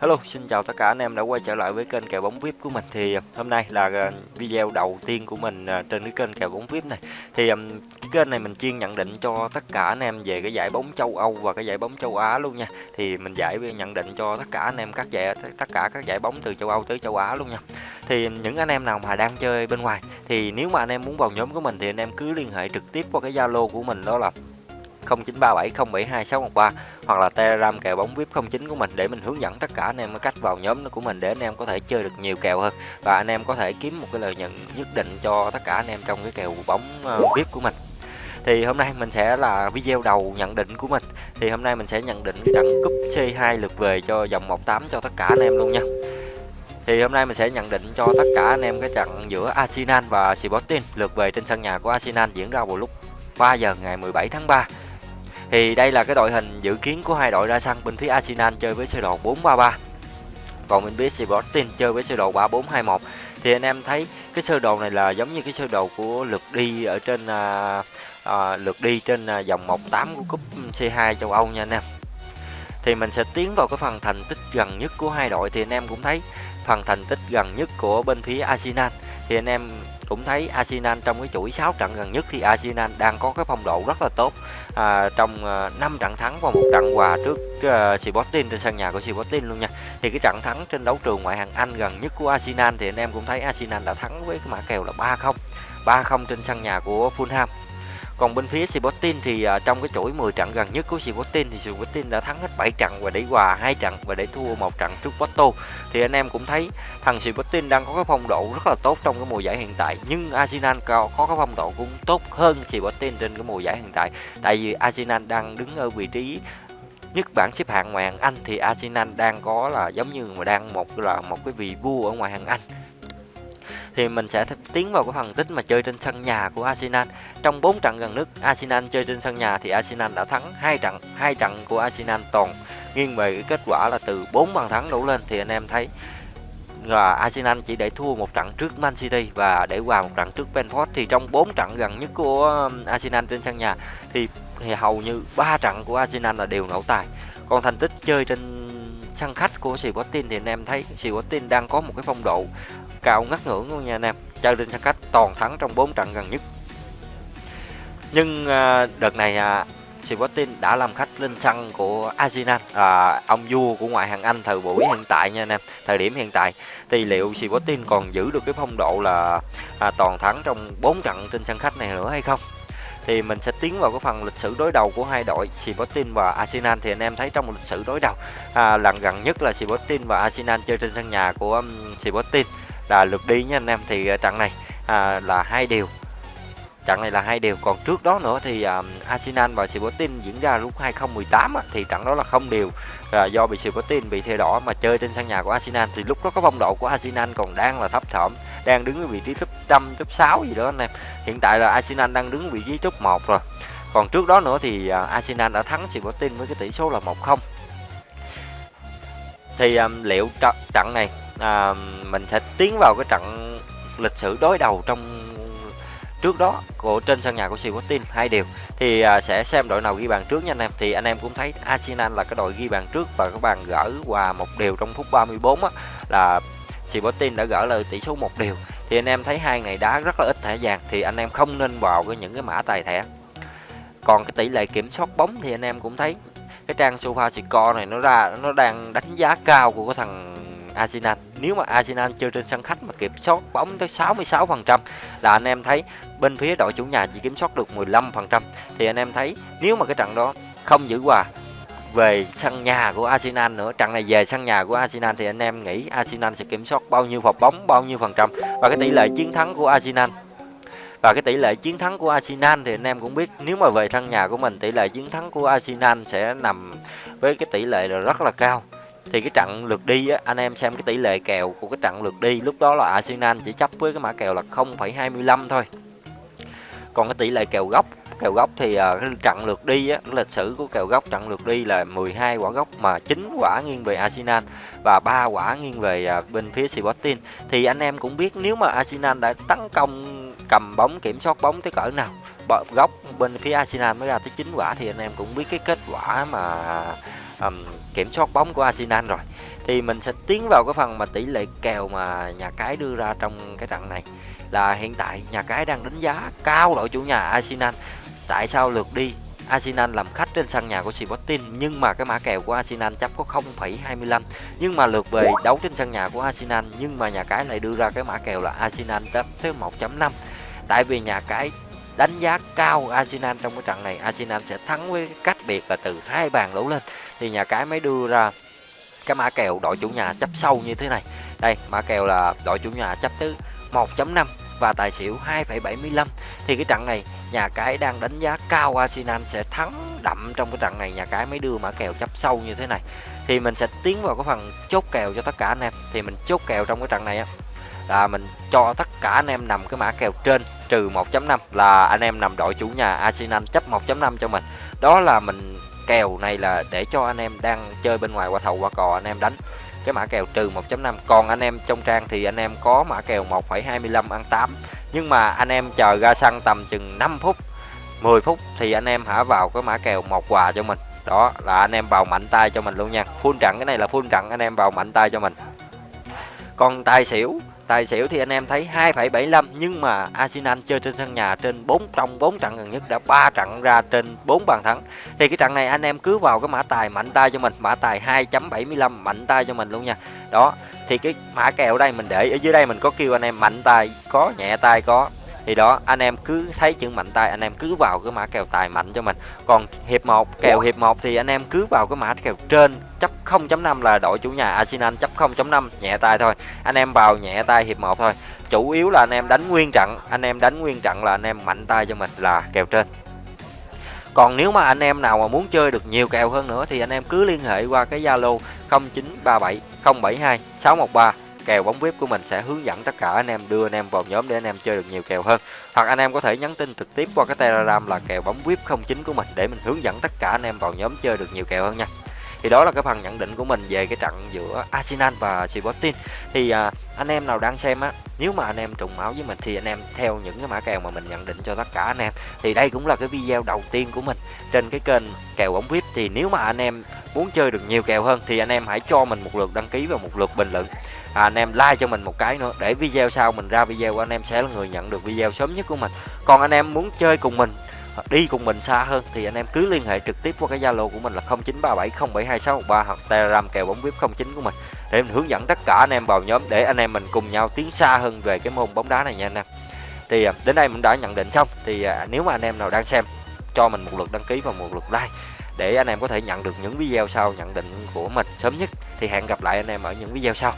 Hello, xin chào tất cả anh em đã quay trở lại với kênh kèo bóng VIP của mình. Thì ờ, hôm nay là ờ, video đầu tiên của mình ờ, trên cái kênh kèo bóng VIP này. Thì cái kênh này mình chuyên nhận định cho tất cả anh em về cái giải bóng châu Âu và cái giải bóng châu Á luôn nha. Thì mình giải nhận định cho tất cả anh em các giải tất cả các giải bóng từ châu Âu tới châu Á luôn nha. Thì những anh em nào mà đang chơi bên ngoài thì nếu mà anh em muốn vào nhóm của mình thì anh em cứ liên hệ trực tiếp qua cái Zalo của mình đó là 0937072613 hoặc là Telegram kèo bóng VIP 09 của mình để mình hướng dẫn tất cả anh em cách vào nhóm của mình để anh em có thể chơi được nhiều kèo hơn. Và anh em có thể kiếm một cái lợi nhuận nhất định cho tất cả anh em trong cái kèo bóng ờ, VIP của mình. Thì hôm nay mình sẽ là video đầu nhận định của mình. Thì hôm nay mình sẽ nhận định cái trận cúp C2 lượt về cho vòng 18 cho tất cả anh em luôn nha. Thì hôm nay mình sẽ nhận định cho tất cả anh em cái trận giữa Arsenal và Sporting lượt về trên sân nhà của Arsenal diễn ra vào lúc 3 giờ ngày 17 tháng 3 thì đây là cái đội hình dự kiến của hai đội ra sân bên phía Arsenal chơi với sơ đồ 433 còn bên phía Sporting chơi với sơ đồ 3421 thì anh em thấy cái sơ đồ này là giống như cái sơ đồ của lượt đi ở trên à, à, lượt đi trên à, vòng 18 của cúp C2 châu Âu nha anh em. Thì mình sẽ tiến vào cái phần thành tích gần nhất của hai đội. Thì anh em cũng thấy phần thành tích gần nhất của bên phía Arsenal thì anh em cũng thấy Arsenal trong cái chuỗi 6 trận gần nhất thì Arsenal đang có cái phong độ rất là tốt. À, trong à, uh, 5 trận thắng và một trận hòa trước uh, Sporting trên sân nhà của Sporting luôn nha. Thì cái trận thắng trên đấu trường ngoại hạng Anh gần nhất của Arsenal thì anh em cũng thấy Arsenal đã thắng với cái mã kèo là 3-0 3-0 trên sân nhà của Fulham còn bên phía sibotin thì uh, trong cái chuỗi 10 trận gần nhất của sibotin thì sibotin đã thắng hết 7 trận và để hòa hai trận và để thua một trận trước Porto. Thì anh em cũng thấy thằng sibotin đang có cái phong độ rất là tốt trong cái mùa giải hiện tại nhưng Arsenal có, có cái phong độ cũng tốt hơn sibotin trên cái mùa giải hiện tại. Tại vì Arsenal đang đứng ở vị trí nhất bảng xếp hạng ngoài hàng Anh thì Arsenal đang có là giống như mà đang một là một cái vị vua ở ngoài hàng Anh thì mình sẽ tiến vào cái phần tích mà chơi trên sân nhà của Arsenal. Trong 4 trận gần nhất Arsenal chơi trên sân nhà thì Arsenal đã thắng hai trận, hai trận của Arsenal toàn nghiêng về cái kết quả là từ 4 bàn thắng đổ lên thì anh em thấy là Arsenal chỉ để thua một trận trước Man City và để hòa một trận trước Brentford thì trong 4 trận gần nhất của um, Arsenal trên sân nhà thì, thì hầu như ba trận của Arsenal là đều nổ tài. Còn thành tích chơi trên sân khách của Sporting thì anh em thấy Sporting đang có một cái phong độ cao ngất ngưỡng luôn nha anh em. Chơi trên sân khách toàn thắng trong 4 trận gần nhất. Nhưng à, đợt này à, Sporting đã làm khách lên sân của Arsenal. À, ông vua của ngoại hạng Anh thời buổi hiện tại nha anh em thời điểm hiện tại. Thì liệu Sporting còn giữ được cái phong độ là à, toàn thắng trong 4 trận trên sân khách này nữa hay không? Thì mình sẽ tiến vào cái phần lịch sử đối đầu của hai đội Sporting và Arsenal. Thì anh em thấy trong lịch sử đối đầu à, lần gần nhất là Sporting và Arsenal chơi trên sân nhà của um, Sporting là lượt đi nha anh em. Thì à, trận này à, là hai điều trận này là hai điều còn trước đó nữa thì um, Arsenal và Sporting diễn ra lúc 2018 á, thì trận đó là không điều là do bị Sporting bị thẻ đỏ mà chơi trên sân nhà của Arsenal. Thì lúc đó có phong độ của Arsenal còn đang là thấp thỏm đang đứng ở vị trí top 5 top 6 gì đó anh em. Hiện tại là Arsenal đang đứng vị trí top 1 rồi. Còn trước đó nữa thì à, Arsenal đã thắng Sporting với cái tỷ số là 1-0 thì um, liệu trận này à, mình sẽ tiến vào cái trận lịch sử đối đầu trong trước đó của trên sân nhà của Sporting hai điều. Thì à, sẽ xem đội nào ghi bàn trước nha anh em. Thì anh em cũng thấy Arsenal là cái đội ghi bàn trước và các bàn gỡ hòa một điều trong phút 34 á là Sporting đã gỡ lời tỷ số một điều thì anh em thấy hai ngày đá rất là ít thẻ vàng, thì anh em không nên vào cái những cái mã tài thẻ. Còn cái tỷ lệ kiểm soát bóng thì anh em cũng thấy cái trang sofa score này nó ra, nó đang đánh giá cao của cái thằng Arsenal. Nếu mà Arsenal chơi trên sân khách mà kiểm soát bóng tới 66% là anh em thấy bên phía đội chủ nhà chỉ kiểm soát được 15% thì anh em thấy nếu mà cái trận đó không giữ hòa về sân nhà của Arsenal nữa. Trận này về sân nhà của Arsenal thì anh em nghĩ Arsenal sẽ kiểm soát bao nhiêu phạt bóng bao nhiêu phần trăm và cái tỷ lệ chiến thắng của Arsenal. Và cái tỷ lệ chiến thắng của Arsenal thì anh em cũng biết nếu mà về sân nhà của mình tỷ lệ chiến thắng của Arsenal sẽ nằm với cái tỷ lệ là rất là cao. Thì cái trận lượt đi á, anh em xem cái tỷ lệ kèo của cái trận lượt đi lúc đó là Arsenal chỉ chấp với cái mã kèo là 0,25 thôi còn cái tỷ lệ kèo góc kèo góc thì uh, trận lượt đi á, lịch sử của kèo góc trận lượt đi là 12 quả góc mà 9 quả nghiêng về Arsenal và 3 quả nghiêng về uh, bên phía Sporting. Thì anh em cũng biết nếu mà Arsenal đã tấn công cầm bóng kiểm soát bóng tới cỡ nào góc bên phía Arsenal mới ra tới 9 quả thì anh em cũng biết cái kết quả mà um, kiểm soát bóng của Arsenal rồi thì mình sẽ tiến vào cái phần mà tỷ lệ kèo mà nhà cái đưa ra trong cái trận này. Là hiện tại nhà cái đang đánh giá cao đội chủ nhà Arsenal. Tại sao lượt đi? Arsenal làm khách trên sân nhà của Sporting nhưng mà cái mã kèo của Arsenal chấp có 0,25 nhưng mà lượt về đấu trên sân nhà của Arsenal nhưng mà nhà cái lại đưa ra cái mã kèo là Arsenal chấp tới 1.5 tại vì nhà cái đánh giá cao Arsenal trong cái trận này Arsenal sẽ thắng với cách biệt là từ hai bàn đổ lên. Thì nhà cái mới đưa ra cái mã kèo đội chủ nhà chấp sâu như thế này. Đây mã kèo là đội chủ nhà chấp tới 1.5 và tài xỉu 2,75 thì cái trận này nhà cái đang đánh giá cao Arsenal sẽ thắng đậm trong cái trận này nhà cái mới đưa mã kèo chấp sâu như thế này. Thì mình sẽ tiến vào cái phần chốt kèo cho tất cả anh em. Thì mình chốt kèo trong cái trận này á là mình cho tất cả anh em nằm cái mã kèo trên trừ 1.5 là anh em nằm đội chủ nhà Arsenal chấp 1.5 cho mình. Đó là mình kèo này là để cho anh em đang chơi bên ngoài qua thầu qua cò anh em đánh. Cái mã kèo trừ 1.5 còn anh em trong trang thì anh em có mã kèo 1,25 ăn 8 nhưng mà anh em chờ ra xăng tầm chừng 5 phút 10 phút thì anh em hả vào cái mã kèo một quà cho mình. Đó là anh em vào mạnh tay cho mình luôn nha. Full trận cái này là full trận anh em vào mạnh tay cho mình. Còn tài xỉu tài xỉu thì anh em thấy 2,75 nhưng mà Arsenal chơi trên sân nhà trên 4 trong 4 trận gần nhất đã 3 trận ra trên 4 bàn thắng. Thì cái trận này anh em cứ vào cái mã tài mạnh tay cho mình mã tài 2.75 mạnh tay cho mình luôn nha. Đó thì cái mã kèo đây mình để ở dưới đây mình có kêu anh em mạnh tay có nhẹ tay có thì đó anh em cứ thấy chữ mạnh tay anh em cứ vào cái mã kèo tài mạnh cho mình. Còn hiệp 1 kèo hiệp 1 thì anh em cứ vào cái mã kèo trên chấp 0.5 là đội chủ nhà Arsenal chấp 0.5 nhẹ tay thôi. Anh em vào nhẹ tay hiệp 1 thôi. Chủ yếu là anh em đánh nguyên trận anh em đánh nguyên trận là anh em mạnh tay cho mình là kèo trên. Còn nếu mà anh em nào mà muốn chơi được nhiều kèo hơn nữa thì anh em cứ liên hệ qua cái Zalo 0937 072 613 kèo bóng vip của mình sẽ hướng dẫn tất cả anh em đưa anh em vào nhóm để anh em chơi được nhiều kèo hơn hoặc anh em có thể nhắn tin trực tiếp qua cái telegram là kèo bóng vip 09 của mình để mình hướng dẫn tất cả anh em vào nhóm chơi được nhiều kèo hơn nha thì đó là cái phần nhận định của mình về cái trận giữa Arsenal và Sporting thì à, anh em nào đang xem á nếu mà anh em trùng máu với mình thì anh em theo những cái mã kèo mà mình nhận định cho tất cả anh em thì đây cũng là cái video đầu tiên của mình trên cái kênh kèo bóng vip thì nếu mà anh em muốn chơi được nhiều kèo hơn thì anh em hãy cho mình một lượt đăng ký và một lượt bình luận à, anh em like cho mình một cái nữa. Để video sau mình ra video anh em sẽ là người nhận được video sớm nhất của mình. Còn anh em muốn chơi cùng mình đi cùng mình xa hơn thì anh em cứ liên hệ trực tiếp qua cái Zalo của mình là 0937072613 hoặc Telegram kèo bóng vip 09 của mình. Để mình hướng dẫn tất cả anh em vào nhóm để anh em mình cùng nhau tiến xa hơn về cái môn bóng đá này nha anh em. Thì à, đến đây mình đã nhận định xong. Thì à, nếu mà anh em nào đang xem cho mình một lượt đăng ký và một lượt like để anh em có thể nhận được những video sau nhận định của mình sớm nhất. Thì hẹn gặp lại anh em ở những video sau.